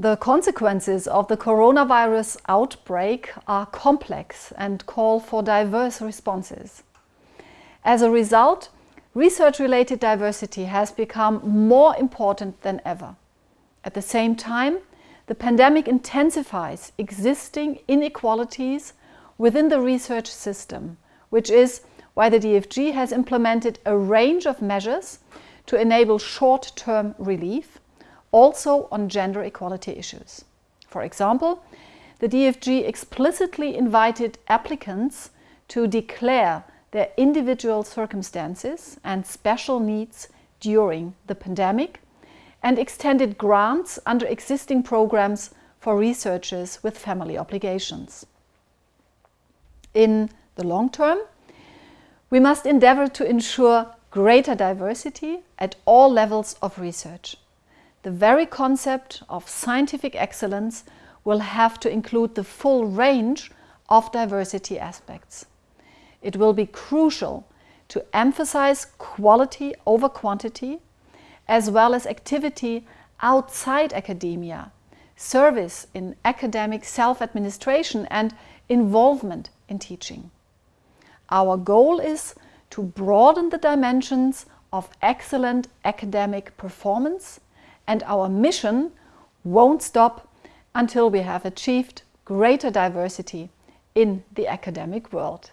The consequences of the coronavirus outbreak are complex and call for diverse responses. As a result, research-related diversity has become more important than ever. At the same time, the pandemic intensifies existing inequalities within the research system, which is why the DFG has implemented a range of measures to enable short-term relief also on gender equality issues. For example, the DFG explicitly invited applicants to declare their individual circumstances and special needs during the pandemic and extended grants under existing programs for researchers with family obligations. In the long term, we must endeavour to ensure greater diversity at all levels of research the very concept of scientific excellence will have to include the full range of diversity aspects. It will be crucial to emphasize quality over quantity, as well as activity outside academia, service in academic self-administration and involvement in teaching. Our goal is to broaden the dimensions of excellent academic performance and our mission won't stop until we have achieved greater diversity in the academic world.